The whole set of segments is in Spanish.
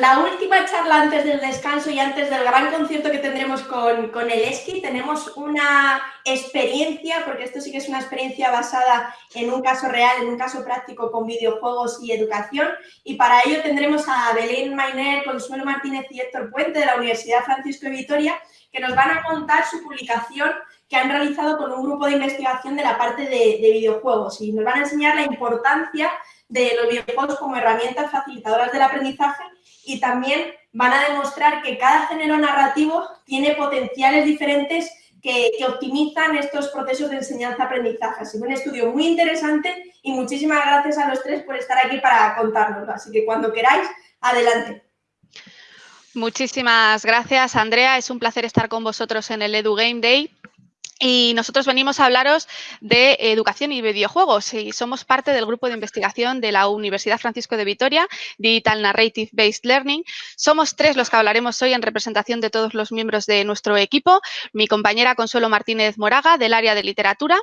la última charla antes del descanso y antes del gran concierto que tendremos con, con el ESCI, tenemos una experiencia, porque esto sí que es una experiencia basada en un caso real, en un caso práctico con videojuegos y educación, y para ello tendremos a Belén Mainer, Consuelo Martínez y Héctor Puente de la Universidad Francisco de Vitoria, que nos van a contar su publicación que han realizado con un grupo de investigación de la parte de videojuegos. Y nos van a enseñar la importancia de los videojuegos como herramientas facilitadoras del aprendizaje y también van a demostrar que cada género narrativo tiene potenciales diferentes que, optimizan estos procesos de enseñanza-aprendizaje. Así que un estudio muy interesante y muchísimas gracias a los tres por estar aquí para contárnoslo. Así que cuando queráis, adelante. Muchísimas gracias, Andrea. Es un placer estar con vosotros en el Edu Game Day. Y nosotros venimos a hablaros de educación y videojuegos y somos parte del grupo de investigación de la Universidad Francisco de Vitoria, Digital Narrative Based Learning. Somos tres los que hablaremos hoy en representación de todos los miembros de nuestro equipo. Mi compañera Consuelo Martínez Moraga, del área de literatura,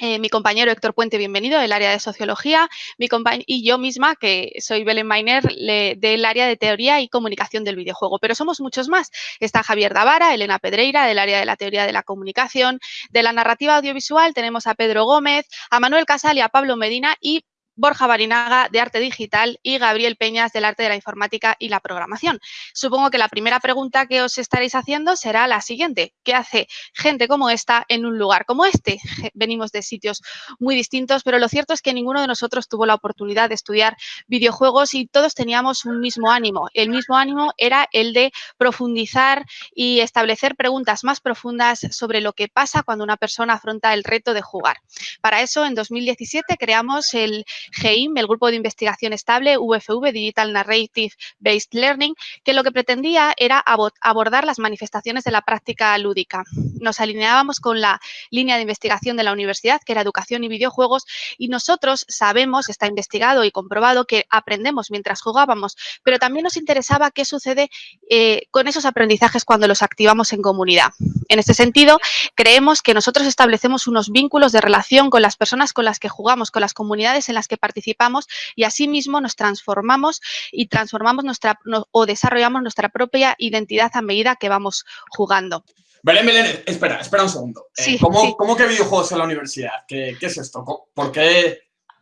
eh, mi compañero Héctor Puente, bienvenido, del área de Sociología, mi y yo misma, que soy Belén Mainer, del área de Teoría y Comunicación del videojuego. Pero somos muchos más. Está Javier Davara, Elena Pedreira, del área de la Teoría de la Comunicación, de la Narrativa Audiovisual tenemos a Pedro Gómez, a Manuel Casal y a Pablo Medina y Borja Barinaga de Arte Digital y Gabriel Peñas del Arte de la Informática y la Programación. Supongo que la primera pregunta que os estaréis haciendo será la siguiente. ¿Qué hace gente como esta en un lugar como este? Venimos de sitios muy distintos, pero lo cierto es que ninguno de nosotros tuvo la oportunidad de estudiar videojuegos y todos teníamos un mismo ánimo. El mismo ánimo era el de profundizar y establecer preguntas más profundas sobre lo que pasa cuando una persona afronta el reto de jugar. Para eso, en 2017 creamos el GEIM, el Grupo de Investigación Estable, VFV, Digital Narrative Based Learning, que lo que pretendía era abordar las manifestaciones de la práctica lúdica. Nos alineábamos con la línea de investigación de la universidad, que era educación y videojuegos, y nosotros sabemos, está investigado y comprobado, que aprendemos mientras jugábamos, pero también nos interesaba qué sucede eh, con esos aprendizajes cuando los activamos en comunidad. En este sentido, creemos que nosotros establecemos unos vínculos de relación con las personas con las que jugamos, con las comunidades en las que participamos y asimismo nos transformamos y transformamos nuestra o desarrollamos nuestra propia identidad a medida que vamos jugando. Belén, Belén, espera, espera un segundo. Eh, ¿cómo, que videojuegos en la universidad? ¿Qué, es esto? ¿Por qué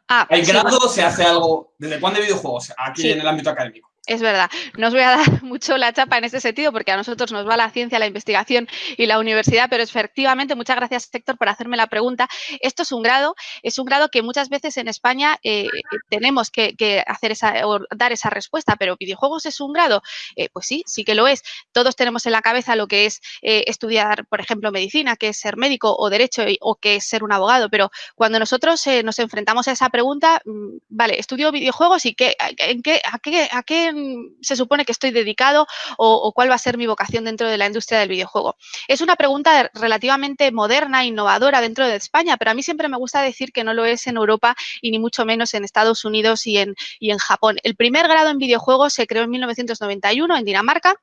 ah, hay grado? ¿Se hace algo? ¿Desde cuándo hay videojuegos aquí en el ámbito académico? Es verdad, no os voy a dar mucho la chapa en este sentido porque a nosotros nos va la ciencia, la investigación y la universidad, pero efectivamente, muchas gracias Héctor por hacerme la pregunta. Esto es un grado, es un grado que muchas veces en España eh, tenemos que, hacer esa, dar esa respuesta, pero ¿videojuegos es un grado? Eh, pues sí, sí que lo es. Todos tenemos en la cabeza lo que es eh, estudiar, por ejemplo, medicina, que es ser médico o derecho o que es ser un abogado, pero cuando nosotros nos enfrentamos a esa pregunta, mm, vale, estudio videojuegos y qué, en qué, a qué, a qué se supone que estoy dedicado o, cuál va a ser mi vocación dentro de la industria del videojuego? Es una pregunta relativamente moderna, innovadora dentro de España, pero a mí siempre me gusta decir que no lo es en Europa y ni mucho menos en Estados Unidos y en, y en Japón. El primer grado en videojuegos se creó en 1991 en Dinamarca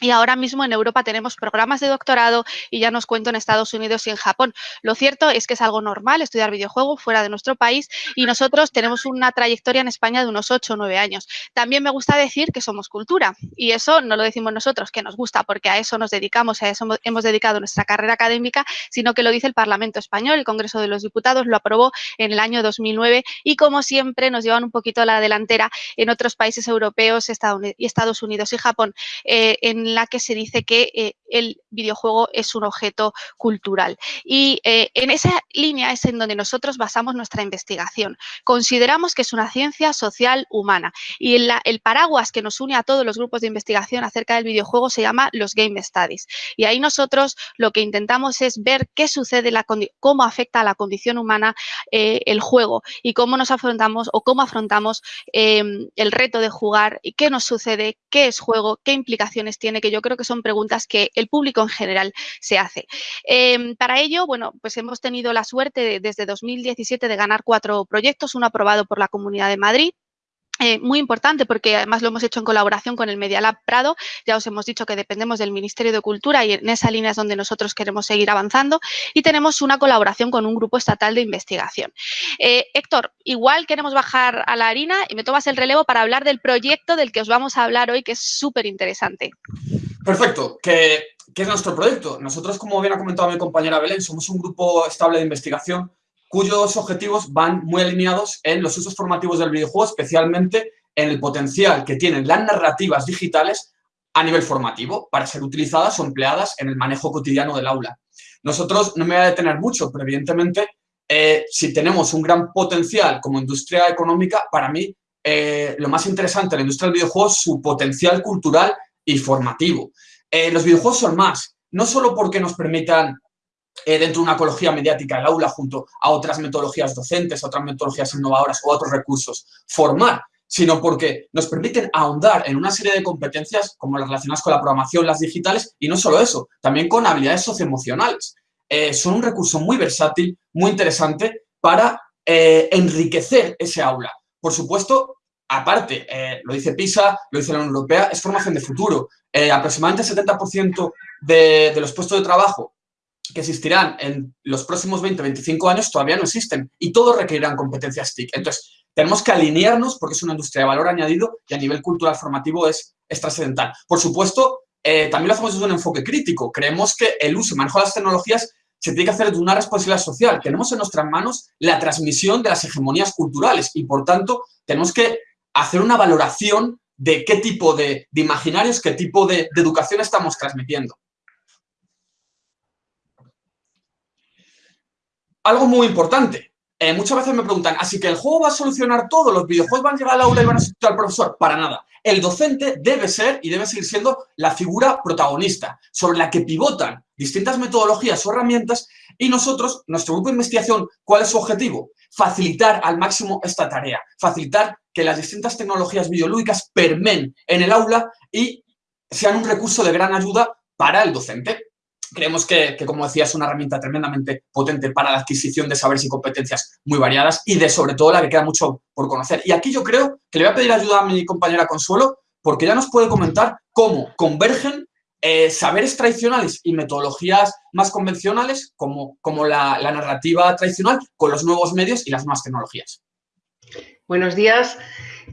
y ahora mismo en Europa tenemos programas de doctorado y ya nos cuento en Estados Unidos y en Japón. Lo cierto es que es algo normal estudiar videojuegos fuera de nuestro país y nosotros tenemos una trayectoria en España de unos 8 o 9 años. También me gusta decir que somos cultura y eso no lo decimos nosotros, que nos gusta porque a eso nos dedicamos, a eso hemos dedicado nuestra carrera académica, sino que lo dice el Parlamento Español, el Congreso de los Diputados lo aprobó en el año 2009 y como siempre nos llevan un poquito a la delantera en otros países europeos, Estados Unidos y Japón. Eh, en la que se dice que eh, el videojuego es un objeto cultural. Y eh, en esa línea es en donde nosotros basamos nuestra investigación. Consideramos que es una ciencia social humana y el paraguas que nos une a todos los grupos de investigación acerca del videojuego se llama los Game Studies. Y ahí nosotros lo que intentamos es ver qué sucede, la, cómo afecta a la condición humana eh, el juego y cómo nos afrontamos o cómo afrontamos em, el reto de jugar y qué nos sucede, qué es juego, qué implicaciones tiene, que yo creo que son preguntas que el público en general se hace. Em, para ello, bueno, pues hemos tenido la suerte desde 2017 de ganar cuatro proyectos, uno aprobado por la Comunidad de Madrid, eh, muy importante porque además lo hemos hecho en colaboración con el Media Lab Prado. Ya os hemos dicho que dependemos del Ministerio de Cultura y en esa línea es donde nosotros queremos seguir avanzando y tenemos una colaboración con un grupo estatal de investigación. Eh, Héctor, igual queremos bajar a la harina y me tomas el relevo para hablar del proyecto del que os vamos a hablar hoy que es súper interesante. Perfecto. ¿Qué, ¿Qué es nuestro proyecto? Nosotros, como bien ha comentado mi compañera Belén, somos un grupo estable de investigación cuyos objetivos van muy alineados en los usos formativos del videojuego, especialmente en el potencial que tienen las narrativas digitales a nivel formativo para ser utilizadas o empleadas en el manejo cotidiano del aula. Nosotros no me voy a detener mucho, pero evidentemente eh, si tenemos un gran potencial como industria económica, para mí eh, lo más interesante de la industria del videojuego es su potencial cultural y formativo. Eh, los videojuegos son más, no solo porque nos permitan eh, dentro de una ecología mediática del aula junto a otras metodologías docentes, otras metodologías innovadoras o otros recursos, formar, sino porque nos permiten ahondar en una serie de competencias como las relacionadas con la programación, las digitales, y no solo eso, también con habilidades socioemocionales. Eh, son un recurso muy versátil, muy interesante para eh, enriquecer ese aula. Por supuesto, aparte, lo dice PISA, lo dice la Unión Europea, es formación de futuro. aproximadamente el 70% de, de los puestos de trabajo que existirán en los próximos 20, 25 años todavía no existen y todos requerirán competencias TIC. Entonces, tenemos que alinearnos porque es una industria de valor añadido y a nivel cultural formativo es, trascendental. Por supuesto, eh, también lo hacemos desde un enfoque crítico. Creemos que el uso y manejo de las tecnologías se tiene que hacer de una responsabilidad social. Tenemos en nuestras manos la transmisión de las hegemonías culturales y, por tanto, tenemos que hacer una valoración de qué tipo de, imaginarios, qué tipo de educación estamos transmitiendo. Algo muy importante. Eh, muchas veces me preguntan, ¿así que el juego va a solucionar todo? ¿Los videojuegos van a llegar al aula y van a sustituir al profesor? Para nada. El docente debe ser y debe seguir siendo la figura protagonista, sobre la que pivotan distintas metodologías o herramientas y nosotros, nuestro grupo de investigación, ¿cuál es su objetivo? Facilitar al máximo esta tarea, facilitar que las distintas tecnologías videolúdicas permen en el aula y sean un recurso de gran ayuda para el docente. Creemos que, como decía, es una herramienta tremendamente potente para la adquisición de saberes y competencias muy variadas y de, sobre todo, la que queda mucho por conocer. Y aquí yo creo que le voy a pedir ayuda a mi compañera Consuelo porque ya nos puede comentar cómo convergen eh, saberes tradicionales y metodologías más convencionales, como, como la narrativa tradicional, con los nuevos medios y las nuevas tecnologías. Buenos días.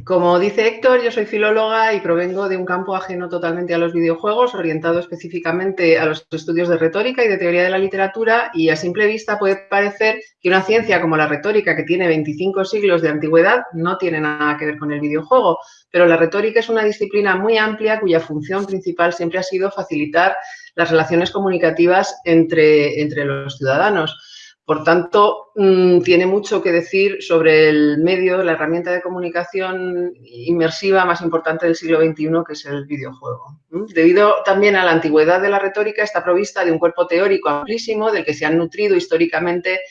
Como dice Héctor, yo soy filóloga y provengo de un campo ajeno totalmente a los videojuegos, orientado específicamente a los estudios de retórica y de teoría de la literatura y a simple vista puede parecer que una ciencia como la retórica, que tiene 25 siglos de antigüedad, no tiene nada que ver con el videojuego, pero la retórica es una disciplina muy amplia cuya función principal siempre ha sido facilitar las relaciones comunicativas entre, entre los ciudadanos. Por tanto, mm, tiene mucho que decir sobre el medio, la herramienta de comunicación inmersiva más importante del siglo XXI, que es el videojuego. Debido también a la antigüedad de la retórica, está provista de un cuerpo teórico amplísimo del que se han nutrido históricamente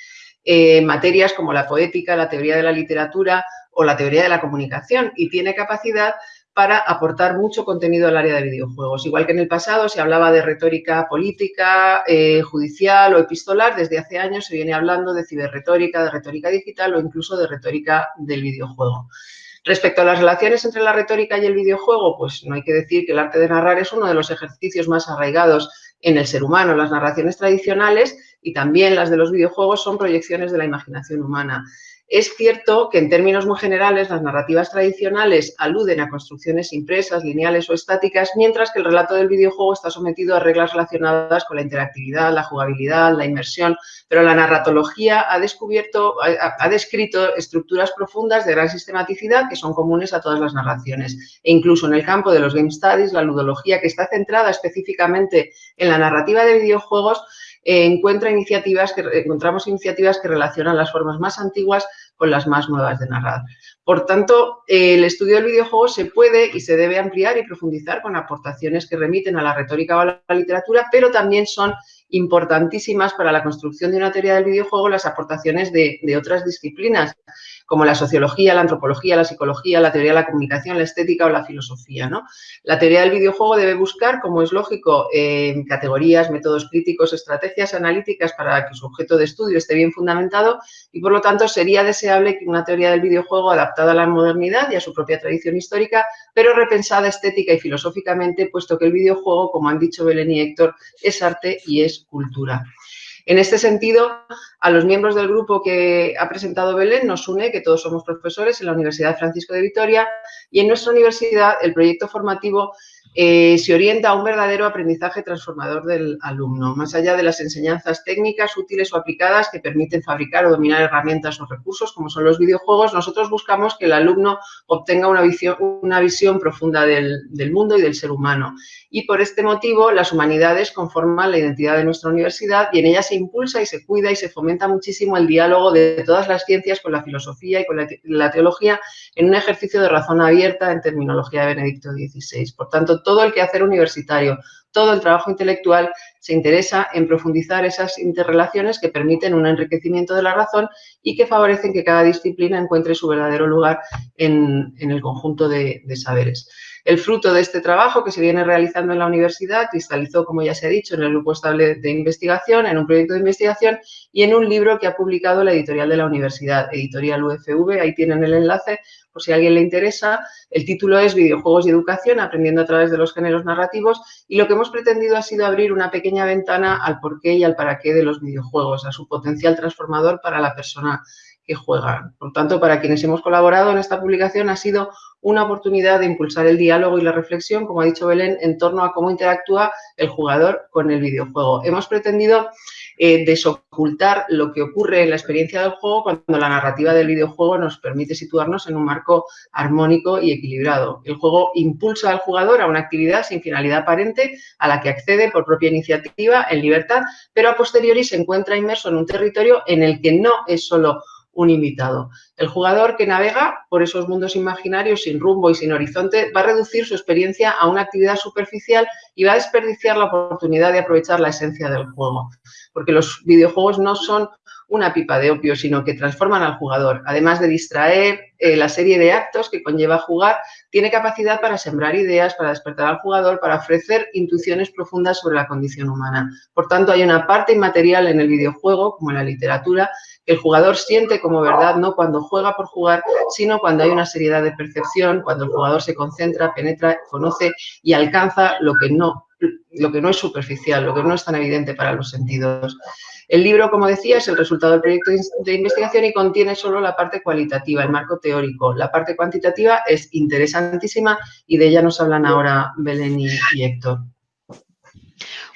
eh, materias como la poética, la teoría de la literatura o la teoría de la comunicación y tiene capacidad para aportar mucho contenido al área de videojuegos. Igual que en el pasado se hablaba de retórica política, eh, judicial o epistolar, desde hace años se viene hablando de ciberretórica, de retórica digital o incluso de retórica del videojuego. Respecto a las relaciones entre la retórica y el videojuego, pues no hay que decir que el arte de narrar es uno de los ejercicios más arraigados en el ser humano. Las narraciones tradicionales y también las de los videojuegos son proyecciones de la imaginación humana. Es cierto que en términos muy generales las narrativas tradicionales aluden a construcciones impresas, lineales o estáticas, mientras que el relato del videojuego está sometido a reglas relacionadas con la interactividad, la jugabilidad, la inmersión, pero la narratología ha descubierto, ha, descrito estructuras profundas de gran sistematicidad que son comunes a todas las narraciones. E incluso en el campo de los game studies, la ludología, que está centrada específicamente en la narrativa de videojuegos, encuentra iniciativas que, encontramos iniciativas que relacionan las formas más antiguas con las más nuevas de narrar. Por tanto, el estudio del videojuego se puede y se debe ampliar y profundizar con aportaciones que remiten a la retórica o a la literatura, pero también son importantísimas para la construcción de una teoría del videojuego las aportaciones de, otras disciplinas como la sociología, la antropología, la psicología, la teoría de la comunicación, la estética o la filosofía. ¿no? La teoría del videojuego debe buscar, como es lógico, categorías, métodos críticos, estrategias analíticas para que su objeto de estudio esté bien fundamentado y, por lo tanto, sería deseable que una teoría del videojuego adaptada a la modernidad y a su propia tradición histórica, pero repensada estética y filosóficamente, puesto que el videojuego, como han dicho Belén y Héctor, es arte y es cultura. En este sentido, a los miembros del grupo que ha presentado Belén nos une que todos somos profesores en la Universidad Francisco de Vitoria y en nuestra universidad el proyecto formativo eh, se orienta a un verdadero aprendizaje transformador del alumno, más allá de las enseñanzas técnicas útiles o aplicadas que permiten fabricar o dominar herramientas o recursos como son los videojuegos, nosotros buscamos que el alumno obtenga una visión, profunda del, del mundo y del ser humano. Y por este motivo las humanidades conforman la identidad de nuestra universidad y en ella se impulsa y se cuida y se fomenta muchísimo el diálogo de todas las ciencias con la filosofía y con la, la teología en un ejercicio de razón abierta en terminología de Benedicto XVI. Por tanto, todo el quehacer universitario, todo el trabajo intelectual se interesa en profundizar esas interrelaciones que permiten un enriquecimiento de la razón y que favorecen que cada disciplina encuentre su verdadero lugar en, el conjunto de, de saberes. El fruto de este trabajo que se viene realizando en la universidad cristalizó, como ya se ha dicho, en el grupo estable de investigación, en un proyecto de investigación y en un libro que ha publicado la editorial de la universidad, editorial UFV, ahí tienen el enlace por si a alguien le interesa. El título es Videojuegos y Educación, aprendiendo a través de los géneros narrativos y lo que hemos pretendido ha sido abrir una pequeña ventana al porqué y al para qué de los videojuegos, a su potencial transformador para la persona que juega. Por tanto, para quienes hemos colaborado en esta publicación ha sido una oportunidad de impulsar el diálogo y la reflexión, como ha dicho Belén, en torno a cómo interactúa el jugador con el videojuego. Hemos pretendido eh, desocultar lo que ocurre en la experiencia del juego cuando la narrativa del videojuego nos permite situarnos en un marco armónico y equilibrado. El juego impulsa al jugador a una actividad sin finalidad aparente a la que accede por propia iniciativa en libertad, pero a posteriori se encuentra inmerso en un territorio en el que no es solo un invitado. El jugador que navega por esos mundos imaginarios sin rumbo y sin horizonte va a reducir su experiencia a una actividad superficial y va a desperdiciar la oportunidad de aprovechar la esencia del juego. Porque los videojuegos no son una pipa de opio, sino que transforman al jugador. Además de distraer eh, la serie de actos que conlleva jugar, tiene capacidad para sembrar ideas, para despertar al jugador, para ofrecer intuiciones profundas sobre la condición humana. Por tanto, hay una parte inmaterial en el videojuego, como en la literatura, que el jugador siente como verdad no cuando juega por jugar, sino cuando hay una seriedad de percepción, cuando el jugador se concentra, penetra, conoce y alcanza lo que no, lo que no es superficial, lo que no es tan evidente para los sentidos. El libro, como decía, es el resultado del proyecto de investigación y contiene solo la parte cualitativa, el marco teórico. La parte cuantitativa es interesantísima y de ella nos hablan ahora Belén y, Héctor.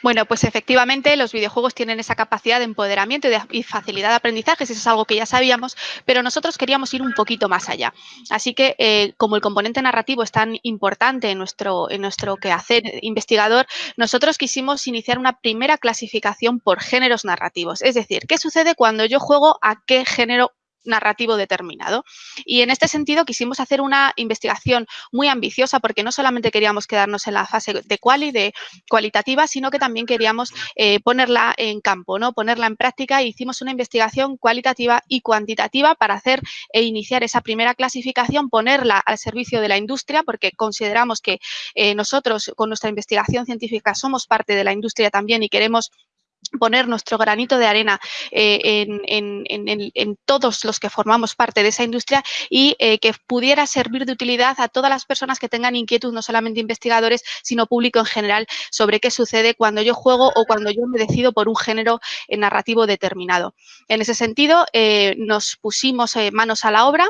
Bueno, pues efectivamente los videojuegos tienen esa capacidad de empoderamiento y, facilidad de aprendizaje, eso es algo que ya sabíamos, pero nosotros queríamos ir un poquito más allá. Así que, eh, como el componente narrativo es tan importante en nuestro, en nuestro quehacer investigador, nosotros quisimos iniciar una primera clasificación por géneros narrativos. Es decir, ¿qué sucede cuando yo juego a qué género narrativo determinado. Y en este sentido quisimos hacer una investigación muy ambiciosa porque no solamente queríamos quedarnos en la fase de quali, de cualitativa, sino que también queríamos eh, ponerla en campo, ¿no? ponerla en práctica e hicimos una investigación cualitativa y cuantitativa para hacer e iniciar esa primera clasificación, ponerla al servicio de la industria porque consideramos que eh, nosotros con nuestra investigación científica somos parte de la industria también y queremos poner nuestro granito de arena eh, en, todos los que formamos parte de esa industria y eh, que pudiera servir de utilidad a todas las personas que tengan inquietud, no solamente investigadores, sino público en general, sobre qué sucede cuando yo juego o cuando yo me decido por un género eh, narrativo determinado. En ese sentido, nos pusimos manos a la obra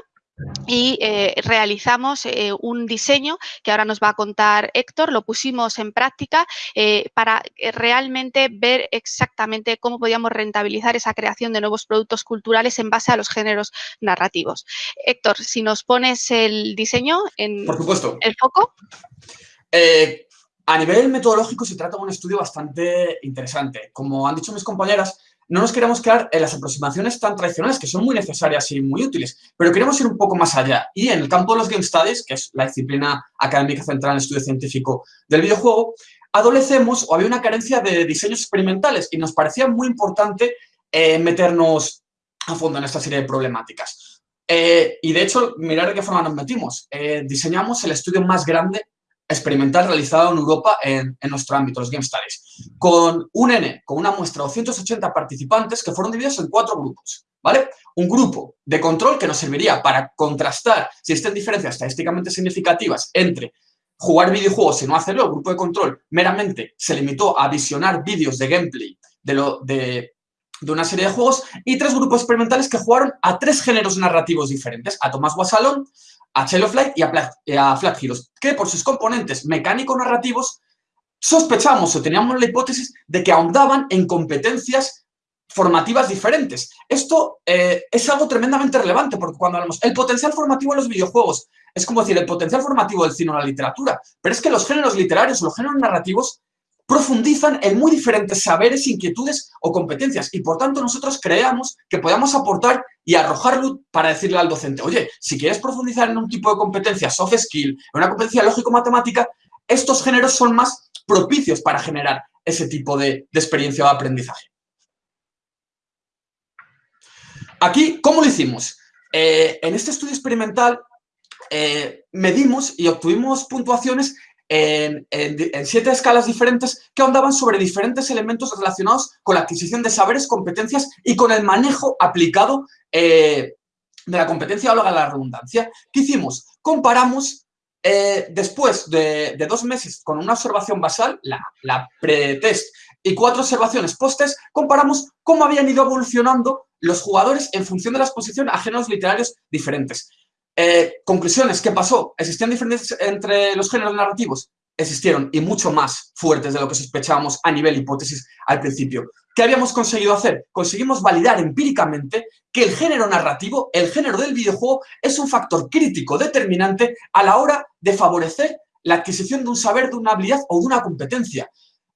y eh, realizamos eh, un diseño que ahora nos va a contar Héctor, lo pusimos en práctica eh, para realmente ver exactamente cómo podíamos rentabilizar esa creación de nuevos productos culturales en base a los géneros narrativos. Héctor, si nos pones el diseño en Por supuesto. el foco. a nivel metodológico se trata de un estudio bastante interesante. Como han dicho mis compañeras, no nos queremos quedar en las aproximaciones tan tradicionales, que son muy necesarias y muy útiles, pero queremos ir un poco más allá. Y en el campo de los Game Studies, que es la disciplina académica central en el estudio científico del videojuego, adolecemos o había una carencia de diseños experimentales y nos parecía muy importante eh, meternos a fondo en esta serie de problemáticas. Eh, y de hecho, mirar de qué forma nos metimos. Eh, diseñamos el estudio más grande experimental realizado en Europa en, nuestro ámbito, los Game Studies, con un N, con una muestra de 280 participantes que fueron divididos en cuatro grupos, ¿vale? Un grupo de control que nos serviría para contrastar si existen diferencias estadísticamente significativas entre jugar videojuegos y no hacerlo. El grupo de control meramente se limitó a visionar vídeos de gameplay de, lo, de, de una serie de juegos y tres grupos experimentales que jugaron a tres géneros narrativos diferentes, a Tomás Guasalón, a Child of Light y a, Flat Heroes, que por sus componentes mecánico-narrativos sospechamos o teníamos la hipótesis de que ahondaban en competencias formativas diferentes. Esto eh, es algo tremendamente relevante porque cuando hablamos el potencial formativo en los videojuegos, es como decir el potencial formativo del cine o la literatura, pero es que los géneros literarios o los géneros narrativos profundizan en muy diferentes saberes, inquietudes o competencias y por tanto nosotros creamos que podamos aportar y arrojar luz para decirle al docente, oye, si quieres profundizar en un tipo de competencia soft skill, en una competencia lógico-matemática, estos géneros son más propicios para generar ese tipo de, experiencia de aprendizaje. Aquí, ¿cómo lo hicimos? Eh, en este estudio experimental eh, medimos y obtuvimos puntuaciones en, siete escalas diferentes que ahondaban sobre diferentes elementos relacionados con la adquisición de saberes, competencias y con el manejo aplicado eh, de la competencia o la redundancia. ¿Qué hicimos? Comparamos eh, después de, dos meses con una observación basal, la, la pre-test, y cuatro observaciones post-test, comparamos cómo habían ido evolucionando los jugadores en función de la exposición a géneros literarios diferentes. Eh, conclusiones, ¿qué pasó? ¿Existían diferencias entre los géneros narrativos? Existieron, y mucho más fuertes de lo que sospechábamos a nivel hipótesis al principio. ¿Qué habíamos conseguido hacer? Conseguimos validar empíricamente que el género narrativo, el género del videojuego, es un factor crítico determinante a la hora de favorecer la adquisición de un saber, de una habilidad o de una competencia.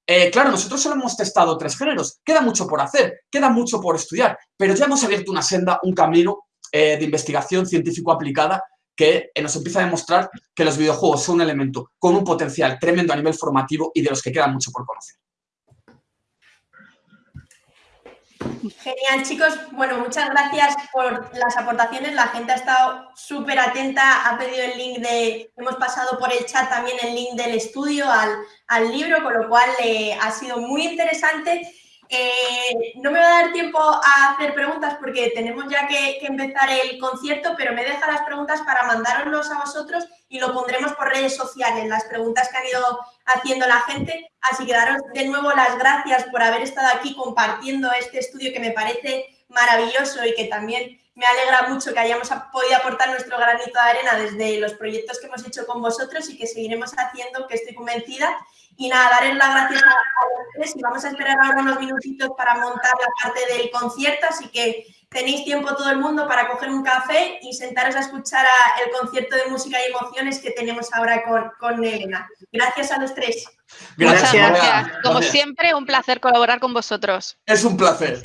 Eh, claro, nosotros solo hemos testado tres géneros, queda mucho por hacer, queda mucho por estudiar, pero ya hemos abierto una senda, un camino eh, de investigación científico aplicada que eh, nos empieza a demostrar que los videojuegos son un elemento con un potencial tremendo a nivel formativo y de los que queda mucho por conocer. Genial, chicos. Bueno, muchas gracias por las aportaciones. La gente ha estado súper atenta, ha pedido el link de... Hemos pasado por el chat también el link del estudio al, al libro, con lo cual eh, ha sido muy interesante. Eh, no me va a dar tiempo a hacer preguntas porque tenemos ya que, empezar el concierto, pero me deja las preguntas para mandároslos a vosotros y lo pondremos por redes sociales, las preguntas que han ido haciendo la gente. Así que daros de nuevo las gracias por haber estado aquí compartiendo este estudio que me parece maravilloso y que también me alegra mucho que hayamos podido aportar nuestro granito de arena desde los proyectos que hemos hecho con vosotros y que seguiremos haciendo, que estoy convencida. Y nada, darles las gracias a, los tres y vamos a esperar ahora unos minutitos para montar la parte del concierto, así que tenéis tiempo todo el mundo para coger un café y sentaros a escuchar el concierto de música y emociones que tenemos ahora con, con Elena. Gracias a los tres. Gracias. Muchas gracias. Como siempre, un placer colaborar con vosotros. Es un placer.